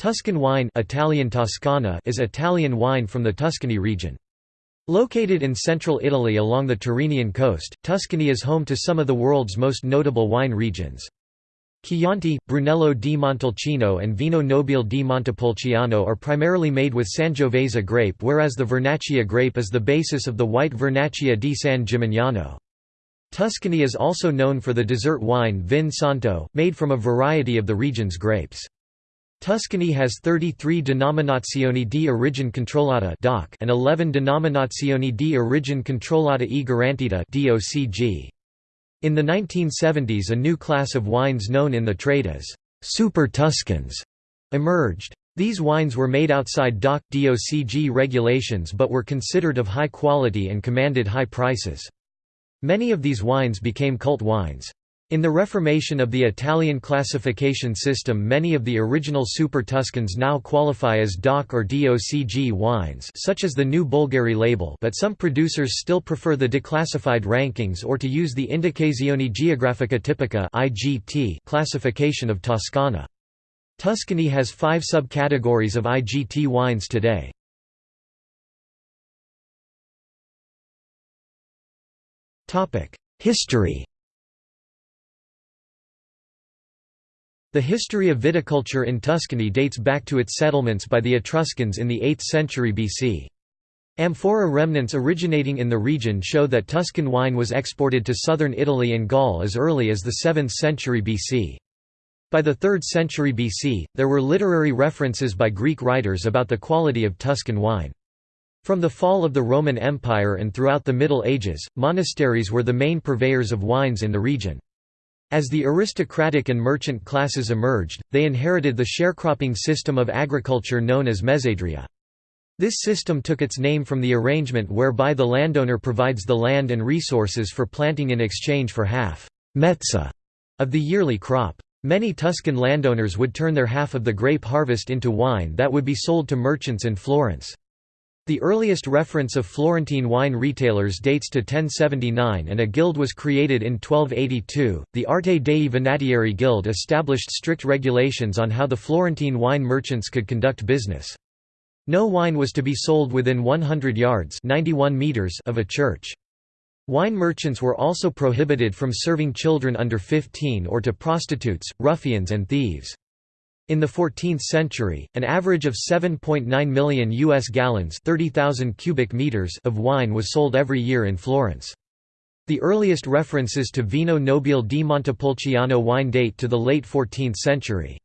Tuscan wine Italian Toscana is Italian wine from the Tuscany region. Located in central Italy along the Tyrrhenian coast, Tuscany is home to some of the world's most notable wine regions. Chianti, Brunello di Montalcino and Vino Nobile di Montepulciano are primarily made with Sangiovese grape whereas the Vernaccia grape is the basis of the white Vernaccia di San Gimignano. Tuscany is also known for the dessert wine Vin Santo, made from a variety of the region's grapes. Tuscany has 33 Denominazioni di origine controllata (DOC) and 11 Denominazioni di origine controllata e garantita (DOCG). In the 1970s a new class of wines known in the trade as «super Tuscans» emerged. These wines were made outside DOC DOCG regulations but were considered of high quality and commanded high prices. Many of these wines became cult wines. In the reformation of the Italian classification system many of the original Super Tuscans now qualify as DOC or DOCG wines such as the new Bolgheri label but some producers still prefer the declassified rankings or to use the Indicazione Geografica Tipica classification of Toscana. Tuscany has five subcategories of IGT wines today. History The history of viticulture in Tuscany dates back to its settlements by the Etruscans in the 8th century BC. Amphora remnants originating in the region show that Tuscan wine was exported to southern Italy and Gaul as early as the 7th century BC. By the 3rd century BC, there were literary references by Greek writers about the quality of Tuscan wine. From the fall of the Roman Empire and throughout the Middle Ages, monasteries were the main purveyors of wines in the region. As the aristocratic and merchant classes emerged, they inherited the sharecropping system of agriculture known as mezzadria. This system took its name from the arrangement whereby the landowner provides the land and resources for planting in exchange for half mezza of the yearly crop. Many Tuscan landowners would turn their half of the grape harvest into wine that would be sold to merchants in Florence. The earliest reference of Florentine wine retailers dates to 1079 and a guild was created in 1282. The Arte dei Vinattieri Guild established strict regulations on how the Florentine wine merchants could conduct business. No wine was to be sold within 100 yards 91 meters of a church. Wine merchants were also prohibited from serving children under 15 or to prostitutes, ruffians and thieves. In the 14th century, an average of 7.9 million US gallons, 30,000 cubic meters of wine was sold every year in Florence. The earliest references to Vino Nobile di Montepulciano wine date to the late 14th century.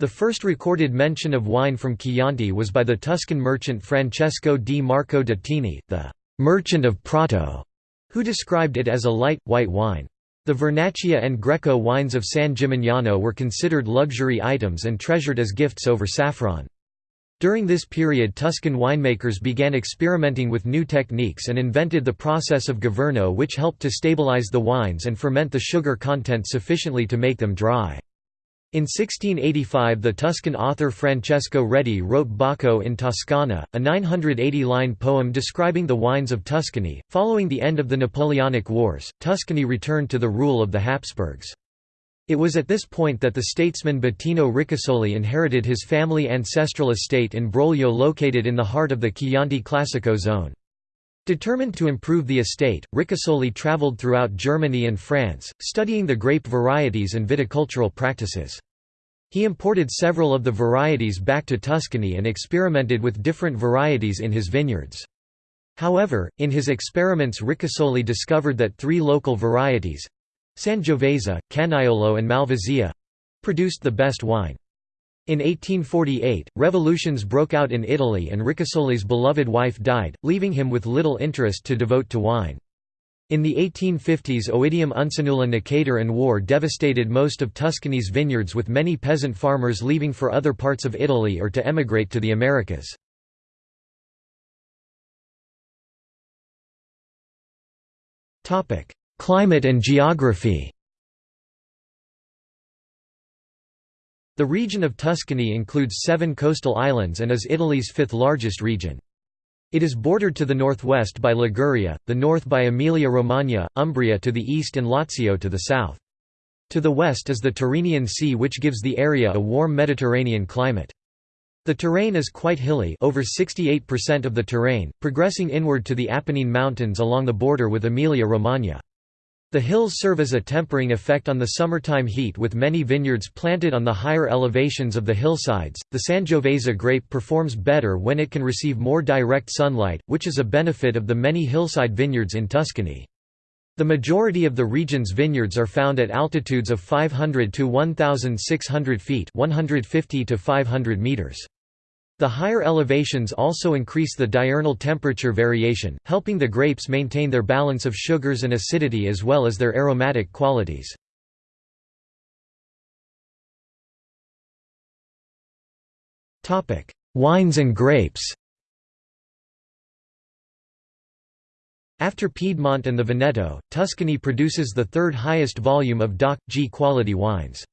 The first recorded mention of wine from Chianti was by the Tuscan merchant Francesco di Marco Datini, the «merchant of Prato», who described it as a light, white wine. The Vernaccia and Greco wines of San Gimignano were considered luxury items and treasured as gifts over saffron. During this period Tuscan winemakers began experimenting with new techniques and invented the process of governo which helped to stabilize the wines and ferment the sugar content sufficiently to make them dry. In 1685 the Tuscan author Francesco Redi wrote Bacco in Toscana, a 980-line poem describing the wines of Tuscany. Following the end of the Napoleonic Wars, Tuscany returned to the rule of the Habsburgs. It was at this point that the statesman Bettino Ricasoli inherited his family ancestral estate in Brolio located in the heart of the Chianti Classico zone. Determined to improve the estate, Ricasoli traveled throughout Germany and France, studying the grape varieties and viticultural practices. He imported several of the varieties back to Tuscany and experimented with different varieties in his vineyards. However, in his experiments Ricasoli discovered that three local varieties—Sangiovese, Canaiolo and Malvasia—produced the best wine. In 1848, revolutions broke out in Italy and Ricasoli's beloved wife died, leaving him with little interest to devote to wine. In the 1850s Oidium uncinula necator and war devastated most of Tuscany's vineyards with many peasant farmers leaving for other parts of Italy or to emigrate to the Americas. Climate and geography The region of Tuscany includes seven coastal islands and is Italy's fifth largest region. It is bordered to the northwest by Liguria, the north by Emilia-Romagna, Umbria to the east and Lazio to the south. To the west is the Tyrrhenian Sea which gives the area a warm Mediterranean climate. The terrain is quite hilly over 68% of the terrain, progressing inward to the Apennine Mountains along the border with Emilia-Romagna. The hills serve as a tempering effect on the summertime heat with many vineyards planted on the higher elevations of the hillsides. The Sangiovese grape performs better when it can receive more direct sunlight, which is a benefit of the many hillside vineyards in Tuscany. The majority of the region's vineyards are found at altitudes of 500 to 1,600 feet 150 to 500 meters. The higher elevations also increase the diurnal temperature variation, helping the grapes maintain their balance of sugars and acidity as well as their aromatic qualities. Wines and grapes After Piedmont and the Veneto, Tuscany produces the third highest volume of DOC G quality wines.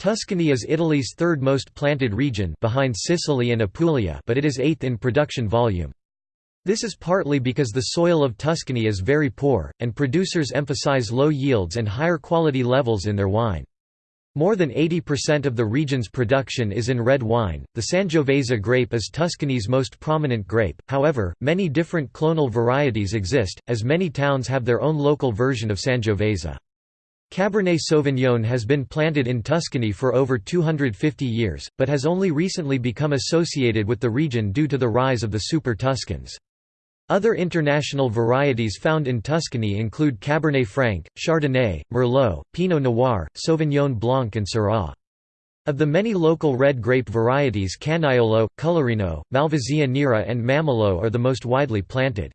Tuscany is Italy's third most planted region behind Sicily and Apulia but it is eighth in production volume. This is partly because the soil of Tuscany is very poor, and producers emphasize low yields and higher quality levels in their wine. More than 80% of the region's production is in red wine. The Sangiovese grape is Tuscany's most prominent grape, however, many different clonal varieties exist, as many towns have their own local version of Sangiovese. Cabernet Sauvignon has been planted in Tuscany for over 250 years, but has only recently become associated with the region due to the rise of the Super Tuscans. Other international varieties found in Tuscany include Cabernet Franc, Chardonnay, Merlot, Pinot Noir, Sauvignon Blanc and Syrah. Of the many local red grape varieties Canaiolo, Colorino, Malvasia nera and Mammolo are the most widely planted.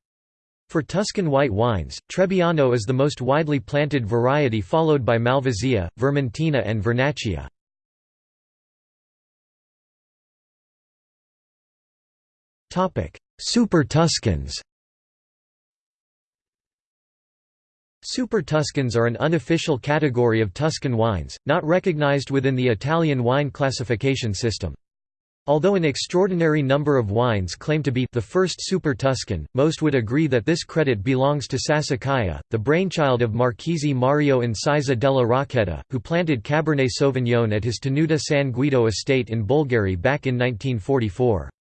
For Tuscan white wines, Trebbiano is the most widely planted variety followed by Malvasia, Vermentino and Vernaccia. Super Tuscans Super Tuscans are an unofficial category of Tuscan wines, not recognized within the Italian wine classification system. Although an extraordinary number of wines claim to be the first Super Tuscan, most would agree that this credit belongs to Sassicaia, the brainchild of Marchese Mario Incisa della Rocchetta, who planted Cabernet Sauvignon at his Tenuta San Guido estate in Bolgheri back in 1944.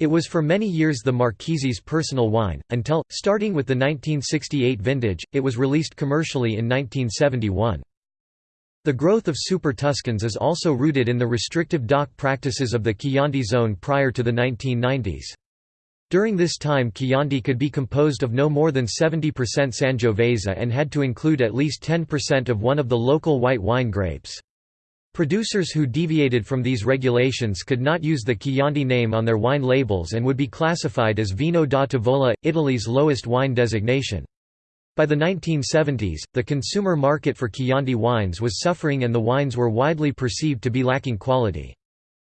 It was for many years the Marchese's personal wine, until, starting with the 1968 vintage, it was released commercially in 1971. The growth of Super Tuscans is also rooted in the restrictive DOC practices of the Chianti zone prior to the 1990s. During this time Chianti could be composed of no more than 70% Sangiovese and had to include at least 10% of one of the local white wine grapes. Producers who deviated from these regulations could not use the Chianti name on their wine labels and would be classified as Vino da Tavola, Italy's lowest wine designation. By the 1970s, the consumer market for Chianti wines was suffering and the wines were widely perceived to be lacking quality.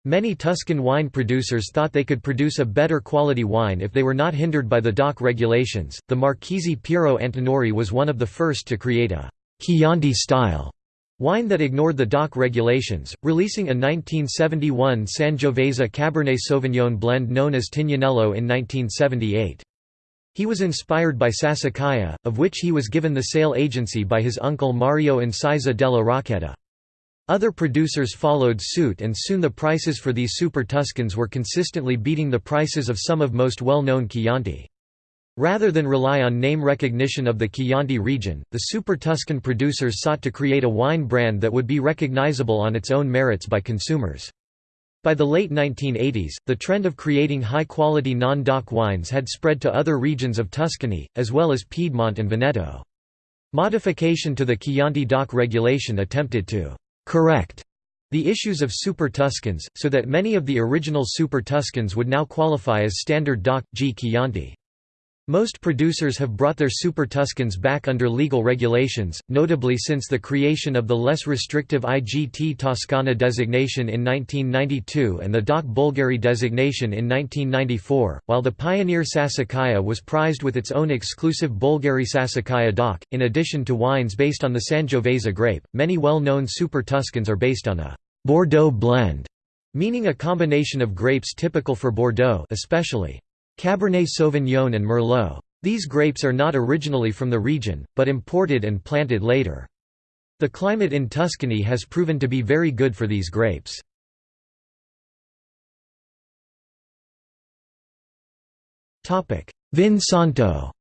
Many Tuscan wine producers thought they could produce a better quality wine if they were not hindered by the DOC regulations. The Marchese Piero Antinori was one of the first to create a Chianti style Wine that ignored the DOC regulations, releasing a 1971 Sangiovese Cabernet Sauvignon blend known as Tignanello in 1978. He was inspired by Sassicaia, of which he was given the sale agency by his uncle Mario Incisa della Rocchetta. Other producers followed suit and soon the prices for these Super Tuscans were consistently beating the prices of some of most well-known Chianti. Rather than rely on name recognition of the Chianti region, the Super Tuscan producers sought to create a wine brand that would be recognizable on its own merits by consumers. By the late 1980s, the trend of creating high-quality non-DOC wines had spread to other regions of Tuscany, as well as Piedmont and Veneto. Modification to the Chianti DOC regulation attempted to «correct» the issues of Super Tuscans, so that many of the original Super Tuscans would now qualify as standard DOC G Chianti. Most producers have brought their Super Tuscans back under legal regulations, notably since the creation of the less restrictive IGT Toscana designation in 1992 and the DOC Bolgheri designation in 1994, while the pioneer Sassicaia was prized with its own exclusive Bolgheri Sassicaia DOC. In addition to wines based on the Sangiovese grape, many well-known Super Tuscans are based on a Bordeaux blend, meaning a combination of grapes typical for Bordeaux especially Cabernet Sauvignon and Merlot. These grapes are not originally from the region, but imported and planted later. The climate in Tuscany has proven to be very good for these grapes. Vin Santo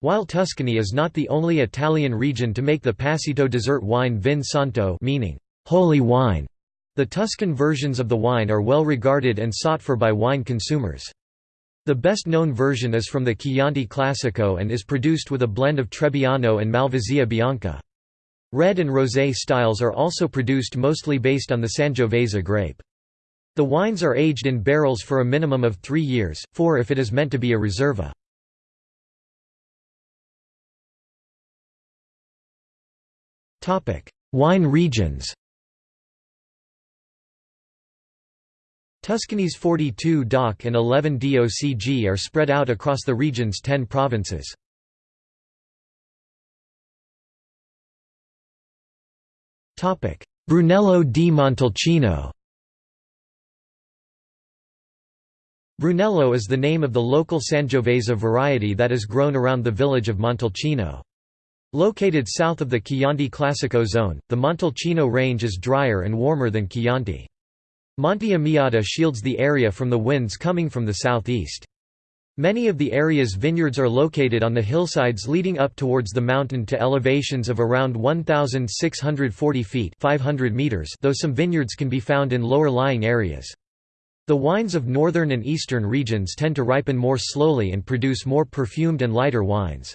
While Tuscany is not the only Italian region to make the Passito dessert wine Vin Santo meaning, holy wine, the Tuscan versions of the wine are well regarded and sought for by wine consumers. The best-known version is from the Chianti Classico and is produced with a blend of Trebbiano and Malvasia Bianca. Red and rosé styles are also produced mostly based on the Sangiovese grape. The wines are aged in barrels for a minimum of three years, four if it is meant to be a reserva. Wine regions Tuscany's 42 DOC and 11 DOCG are spread out across the region's 10 provinces. Brunello di Montalcino Brunello is the name of the local Sangiovese variety that is grown around the village of Montalcino. Located south of the Chianti Classico zone, the Montalcino range is drier and warmer than Chianti. Monte Amiata shields the area from the winds coming from the southeast. Many of the area's vineyards are located on the hillsides leading up towards the mountain to elevations of around 1,640 feet 500 meters though some vineyards can be found in lower-lying areas. The wines of northern and eastern regions tend to ripen more slowly and produce more perfumed and lighter wines.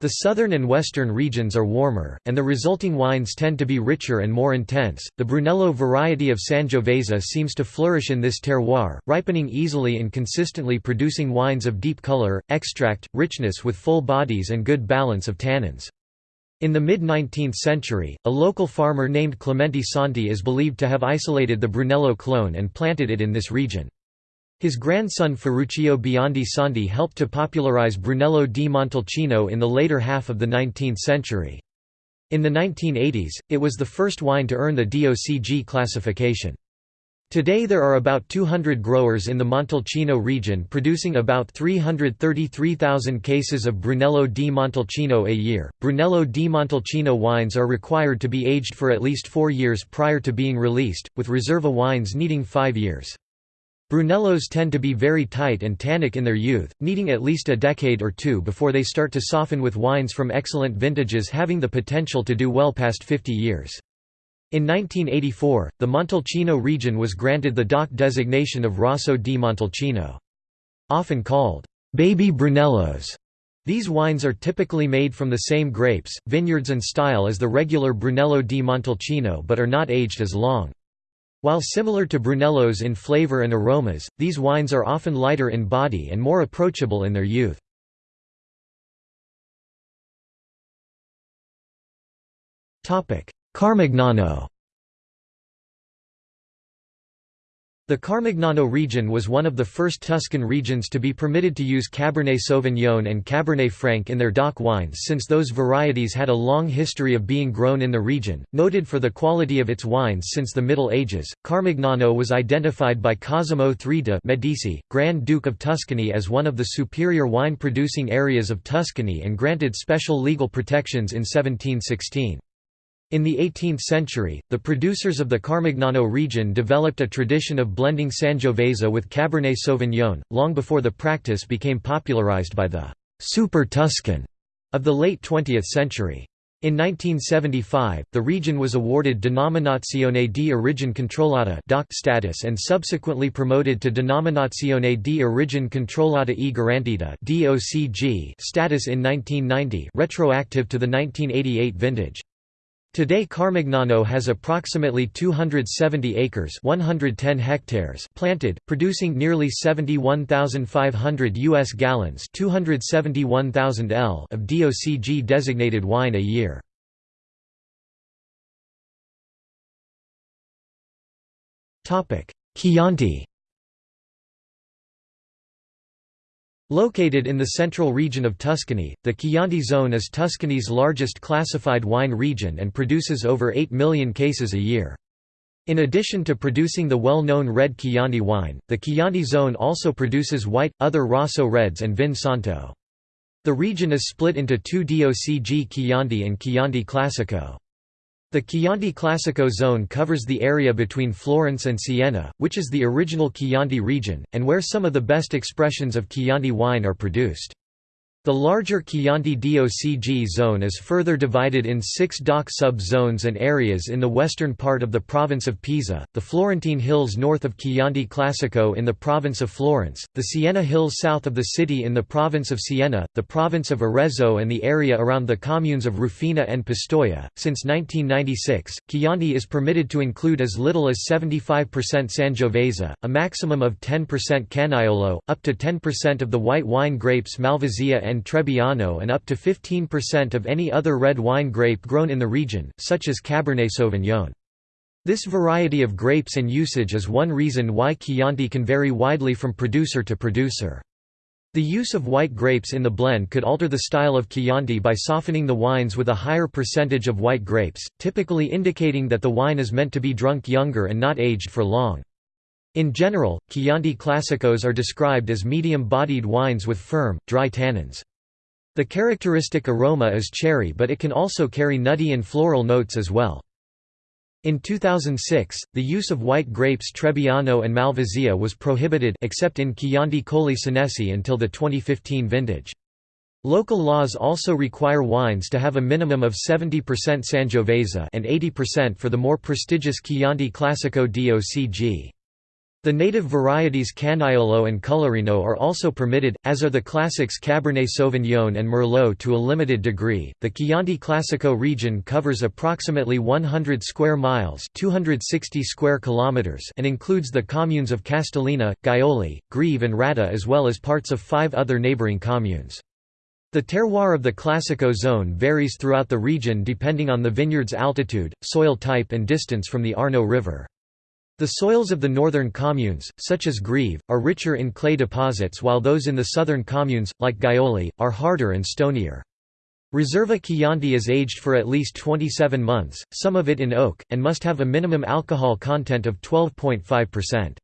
The southern and western regions are warmer, and the resulting wines tend to be richer and more intense. The Brunello variety of Sangiovese seems to flourish in this terroir, ripening easily and consistently producing wines of deep color, extract, richness with full bodies and good balance of tannins. In the mid-19th century, a local farmer named Clemente Santi is believed to have isolated the Brunello clone and planted it in this region. His grandson Ferruccio Biondi Santi helped to popularize Brunello di Montalcino in the later half of the 19th century. In the 1980s, it was the first wine to earn the DOCG classification. Today there are about 200 growers in the Montalcino region producing about 333,000 cases of Brunello di Montalcino a year. Brunello di Montalcino wines are required to be aged for at least four years prior to being released, with Reserva wines needing five years. Brunellos tend to be very tight and tannic in their youth, needing at least a decade or two before they start to soften with wines from excellent vintages having the potential to do well past 50 years. In 1984, the Montalcino region was granted the DOC designation of Rosso di Montalcino. Often called, baby Brunellos, these wines are typically made from the same grapes, vineyards and style as the regular Brunello di Montalcino but are not aged as long. While similar to Brunellos in flavor and aromas, these wines are often lighter in body and more approachable in their youth. Carmignano The Carmignano region was one of the first Tuscan regions to be permitted to use Cabernet Sauvignon and Cabernet Franc in their DOC wines since those varieties had a long history of being grown in the region. Noted for the quality of its wines since the Middle Ages, Carmignano was identified by Cosimo III de' Medici, Grand Duke of Tuscany as one of the superior wine-producing areas of Tuscany and granted special legal protections in 1716. In the 18th century, the producers of the Carmignano region developed a tradition of blending Sangiovese with Cabernet Sauvignon, long before the practice became popularized by the «super Tuscan» of the late 20th century. In 1975, the region was awarded Denominazione di Origine Controllata status and subsequently promoted to Denominazione di Origine Controllata e Garantita status in 1990 retroactive to the 1988 vintage. Today Carmignano has approximately 270 acres 110 hectares planted, producing nearly 71,500 U.S. gallons 271,000 L of DOCG-designated wine a year. Chianti Located in the central region of Tuscany, the Chianti zone is Tuscany's largest classified wine region and produces over 8 million cases a year. In addition to producing the well-known red Chianti wine, the Chianti zone also produces white, other Rosso Reds and Vin Santo. The region is split into two DOCG Chianti and Chianti Classico. The Chianti Classico zone covers the area between Florence and Siena, which is the original Chianti region, and where some of the best expressions of Chianti wine are produced. The larger Chianti DOCG zone is further divided in six DOC sub-zones and areas in the western part of the province of Pisa, the Florentine Hills north of Chianti Classico in the province of Florence, the Siena Hills south of the city in the province of Siena, the province of Arezzo and the area around the communes of Rufina and Pistoia. Since 1996, Chianti is permitted to include as little as 75% Sangiovese, a maximum of 10% Canaiolo, up to 10% of the white wine grapes Malvasia and and Trebbiano and up to 15% of any other red wine grape grown in the region, such as Cabernet Sauvignon. This variety of grapes and usage is one reason why Chianti can vary widely from producer to producer. The use of white grapes in the blend could alter the style of Chianti by softening the wines with a higher percentage of white grapes, typically indicating that the wine is meant to be drunk younger and not aged for long. In general, Chianti Classicos are described as medium-bodied wines with firm, dry tannins. The characteristic aroma is cherry but it can also carry nutty and floral notes as well. In 2006, the use of white grapes Trebbiano and Malvasia was prohibited except in Chianti Colli Senesi until the 2015 vintage. Local laws also require wines to have a minimum of 70% Sangiovese and 80% for the more prestigious Chianti Classico DOCG. The native varieties Canaiolo and Colorino are also permitted, as are the classics Cabernet Sauvignon and Merlot to a limited degree. The Chianti Classico region covers approximately 100 square miles (260 square kilometers) and includes the communes of Castellina, Gaiole, Greve and Radda as well as parts of five other neighboring communes. The terroir of the Classico zone varies throughout the region depending on the vineyard's altitude, soil type and distance from the Arno River. The soils of the northern communes, such as Greve, are richer in clay deposits while those in the southern communes, like Gaiole, are harder and stonier. Reserva Chianti is aged for at least 27 months, some of it in oak, and must have a minimum alcohol content of 12.5%.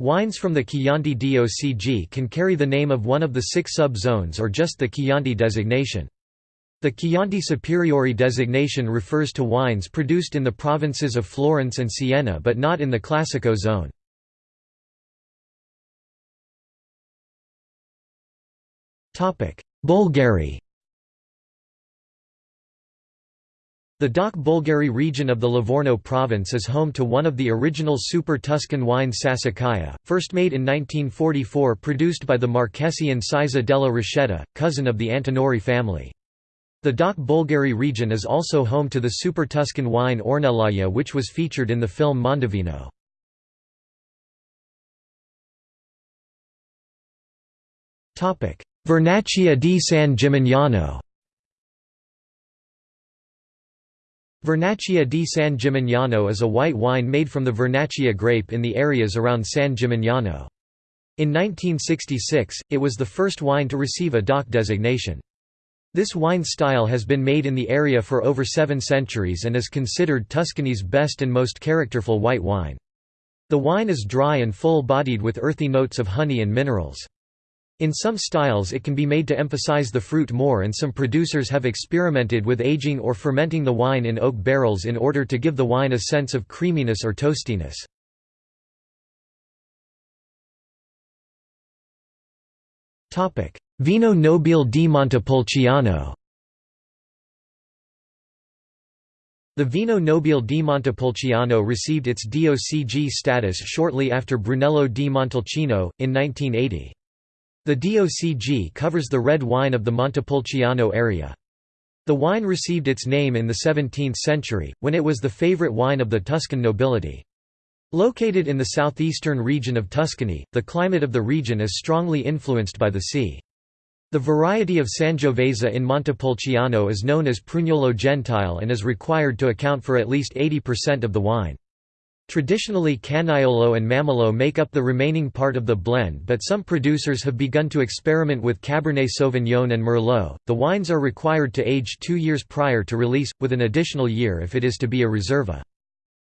Wines from the Chianti DOCG can carry the name of one of the six sub-zones or just the Chianti designation. The Chianti Superiore designation refers to wines produced in the provinces of Florence and Siena but not in the Classico zone. Bolgheri The DOC Bolgheri region of the Livorno province is home to one of the original Super Tuscan wines Sassicaia, first made in 1944 produced by the Marchesi Incisa della Rocchetta, cousin of the Antinori family. The DOC Bolgheri region is also home to the Super Tuscan wine Ornellaia which was featured in the film Mondovino. Vernaccia di San Gimignano Vernaccia di San Gimignano is a white wine made from the Vernaccia grape in the areas around San Gimignano. In 1966, it was the first wine to receive a DOC designation. This wine style has been made in the area for over seven centuries and is considered Tuscany's best and most characterful white wine. The wine is dry and full-bodied with earthy notes of honey and minerals. In some styles it can be made to emphasize the fruit more and some producers have experimented with aging or fermenting the wine in oak barrels in order to give the wine a sense of creaminess or toastiness. Vino Nobile di Montepulciano The Vino Nobile di Montepulciano received its DOCG status shortly after Brunello di Montalcino, in 1980. The DOCG covers the red wine of the Montepulciano area. The wine received its name in the 17th century, when it was the favorite wine of the Tuscan nobility. Located in the southeastern region of Tuscany, the climate of the region is strongly influenced by the sea. The variety of Sangiovese in Montepulciano is known as Prugnolo Gentile and is required to account for at least 80% of the wine. Traditionally Canaiolo and Mammolo make up the remaining part of the blend but some producers have begun to experiment with Cabernet Sauvignon and Merlot. The wines are required to age two years prior to release, with an additional year if it is to be a reserva.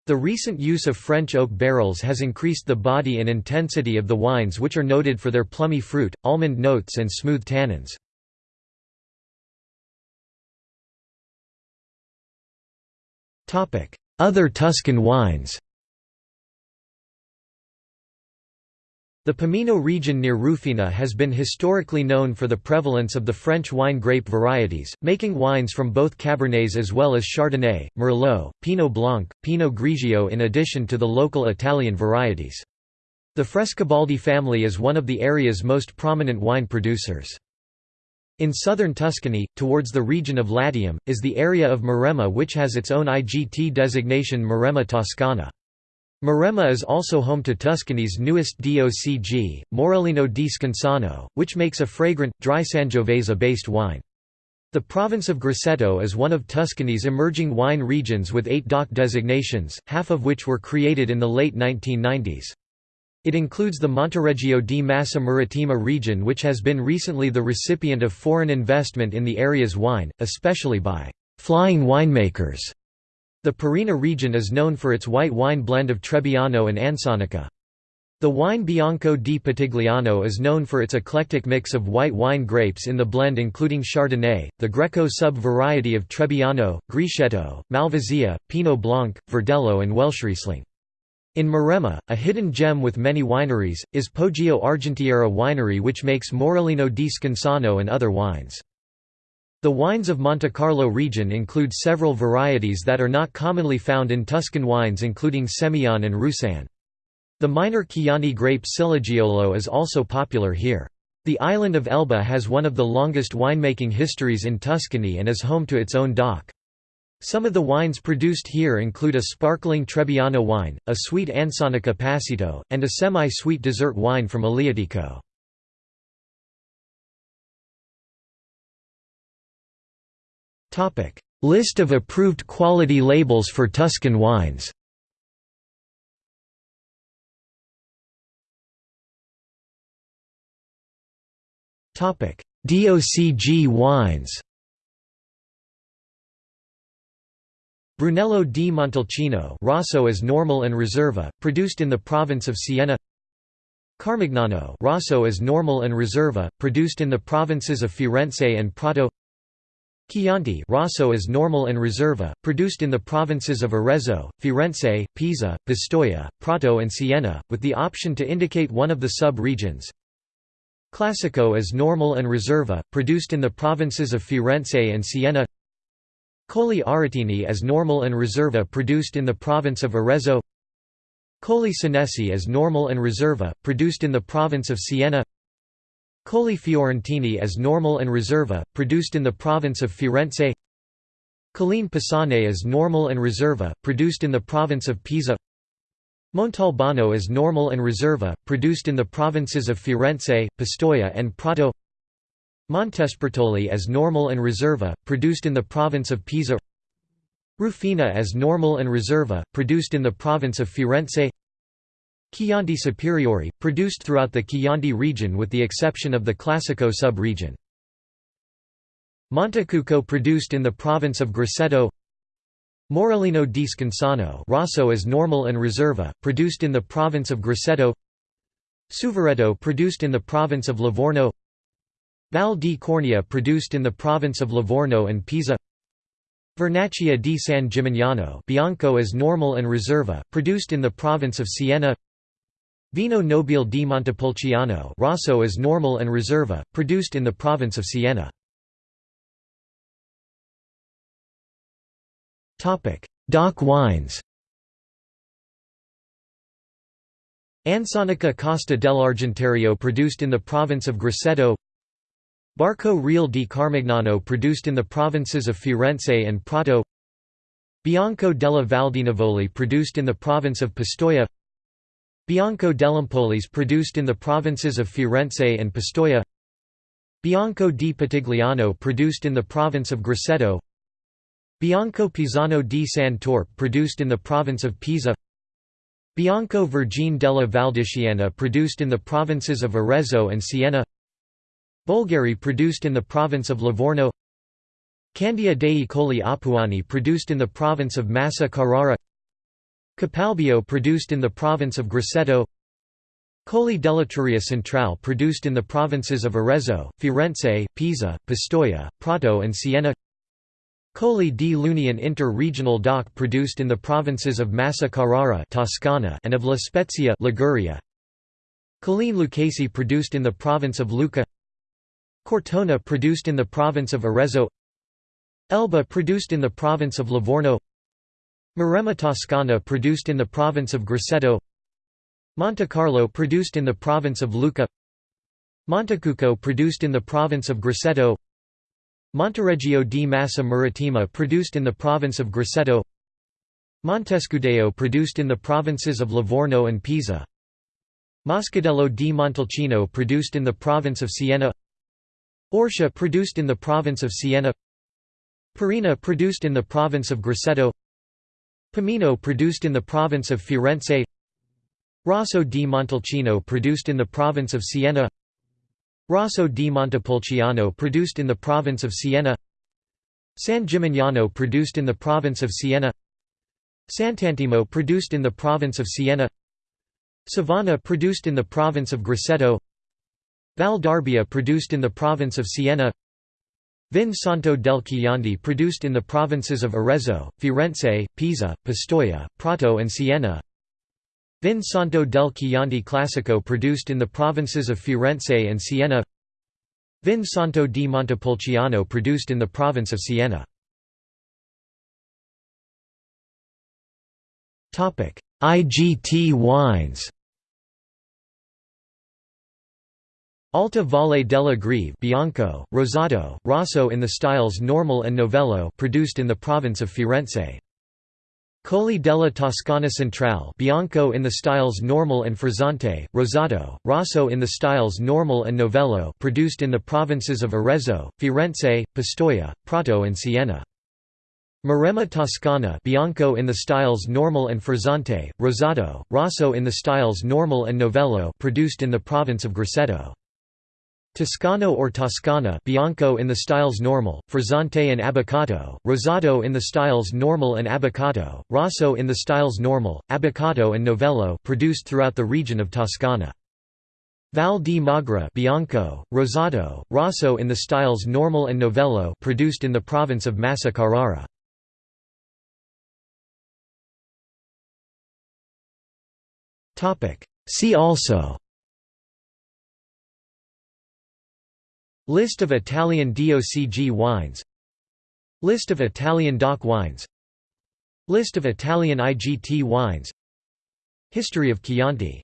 The recent use of French oak barrels has increased the body and intensity of the wines which are noted for their plummy fruit, almond notes and smooth tannins. Other Tuscan wines The Pomino region near Rufina has been historically known for the prevalence of the French wine grape varieties, making wines from both Cabernets as well as Chardonnay, Merlot, Pinot Blanc, Pinot Grigio in addition to the local Italian varieties. The Frescobaldi family is one of the area's most prominent wine producers. In southern Tuscany, towards the region of Latium, is the area of Maremma which has its own IGT designation Maremma Toscana. Maremma is also home to Tuscany's newest DOCG, Morellino di Scansano, which makes a fragrant, dry Sangiovese-based wine. The province of Grosseto is one of Tuscany's emerging wine regions with eight DOC designations, half of which were created in the late 1990s. It includes the Monteregio di Massa Marittima region which has been recently the recipient of foreign investment in the area's wine, especially by «flying winemakers» The Parrina region is known for its white wine blend of Trebbiano and Ansonica. The wine Bianco di Pitigliano is known for its eclectic mix of white wine grapes in the blend including Chardonnay, the Greco sub-variety of Trebbiano, Grechetto, Malvasia, Pinot Blanc, Verdelho and Welschriesling. In Maremma, a hidden gem with many wineries, is Poggio Argentiera winery which makes Morellino di Scansano and other wines. The wines of Monte Carlo region include several varieties that are not commonly found in Tuscan wines including Semillon and Roussanne. The minor Chianti grape Ciliegiolo is also popular here. The island of Elba has one of the longest winemaking histories in Tuscany and is home to its own DOC. Some of the wines produced here include a sparkling Trebbiano wine, a sweet Ansonica Passito, and a semi-sweet dessert wine from Aleatico. List of approved quality labels for Tuscan wines. DOCG wines. Brunello di Montalcino Rosso is normal and Reserva, produced in the province of Siena. Carmignano Rosso is normal and Reserva, produced in the provinces of Firenze and Prato Chianti Rosso is normal and Reserva, produced in the provinces of Arezzo, Firenze, Pisa, Pistoia, Prato and Siena, with the option to indicate one of the sub-regions. Classico is normal and Reserva, produced in the provinces of Firenze and Siena. Colli Aretini is normal and Reserva produced in the province of Arezzo. Colli Senesi as normal and Reserva, produced in the province of Siena Colli Fiorentini as normal and Reserva, produced in the province of Firenze. Colline Pisane as normal and Reserva, produced in the province of Pisa. Montalbano as normal and Reserva, produced in the provinces of Firenze, Pistoia and Prato. Montespertoli as normal and Reserva, produced in the province of Pisa. Rufina as normal and Reserva, produced in the province of Firenze Chianti Superiore, produced throughout the Chianti region with the exception of the Classico sub-region. Montecucco produced in the province of Grosseto. Morellino di Scansano Rosso is normal and Reserva, produced in the province of Grosseto. Suveretto produced in the province of Livorno. Val di Cornia produced in the province of Livorno and Pisa. Vernaccia di San Gimignano Bianco is normal and Reserva, produced in the province of Siena Vino Nobile di Montepulciano Rosso is normal and Reserva, produced in the province of Siena. DOC wines. Ansonica Costa dell'Argentario produced in the province of Grosseto. Barco Real di Carmignano produced in the provinces of Firenze and Prato. Bianco della Valdinievole produced in the province of Pistoia Bianco dell'Empolese produced in the provinces of Firenze and Pistoia. Bianco di Pitigliano produced in the province of Grosseto. Bianco Pisano di San Torpe produced in the province of Pisa. Bianco Vergine della Valdichiana produced in the provinces of Arezzo and Siena. Bolgheri produced in the province of Livorno. Candia dei Colli Apuani produced in the province of Massa Carrara Capalbio produced in the province of Grosseto Colli dell'Etruria Centrale produced in the provinces of Arezzo, Firenze, Pisa, Pistoia, Prato and Siena Colli di Luni an inter-regional DOC produced in the provinces of Massa Carrara Toscana and of La Spezia Liguria. Colline Lucchese produced in the province of Lucca. Cortona produced in the province of Arezzo. Elba produced in the province of Livorno Maremma Toscana produced in the province of Grosseto. Monte Carlo produced in the province of Lucca. Montecucco produced in the province of Grosseto. Monteregio di Massa Marittima produced in the province of Grosseto. Montescudaio produced in the provinces of Livorno and Pisa. Moscadello di Montalcino produced in the province of Siena. Orcia produced in the province of Siena. Parrina produced in the province of Grosseto Pomino produced in the province of Firenze. Rosso di Montalcino produced in the province of Siena. Rosso di Montepulciano produced in the province of Siena. San Gimignano produced in the province of Siena. Sant'Antimo produced in the province of Siena. Sovana produced in the province of Grosseto. Val d'Arbia produced in the province of Siena Vin Santo del Chianti produced in the provinces of Arezzo, Firenze, Pisa, Pistoia, Prato and Siena. Vin Santo del Chianti Classico produced in the provinces of Firenze and Siena. Vin Santo di Montepulciano produced in the province of Siena. IGT wines Alta Valle della Greve Bianco, Rosato, Rosso in the styles Normal and Novello produced in the province of Firenze Colli della Toscana Centrale Bianco in the styles Normal and Frizzante, Rosato, Rosso in the styles Normal and Novello produced in the provinces of Arezzo, Firenze, Pistoia, Prato and Siena. Maremma Toscana Bianco in the styles Normal and Frizzante, Rosato, Rosso in the styles Normal and Novello produced in the province of Grosseto. Toscano or Toscana Bianco in the styles Normal, Frizzante and Abboccato, Rosato in the styles Normal and Abboccato, Rosso in the styles Normal, Abboccato and Novello produced throughout the region of Toscana. Val di Magra Bianco, Rosato, Rosso in the styles Normal and Novello produced in the province of Massa Carrara. See also List of Italian DOCG wines. List of Italian DOC wines. List of Italian IGT wines. History of Chianti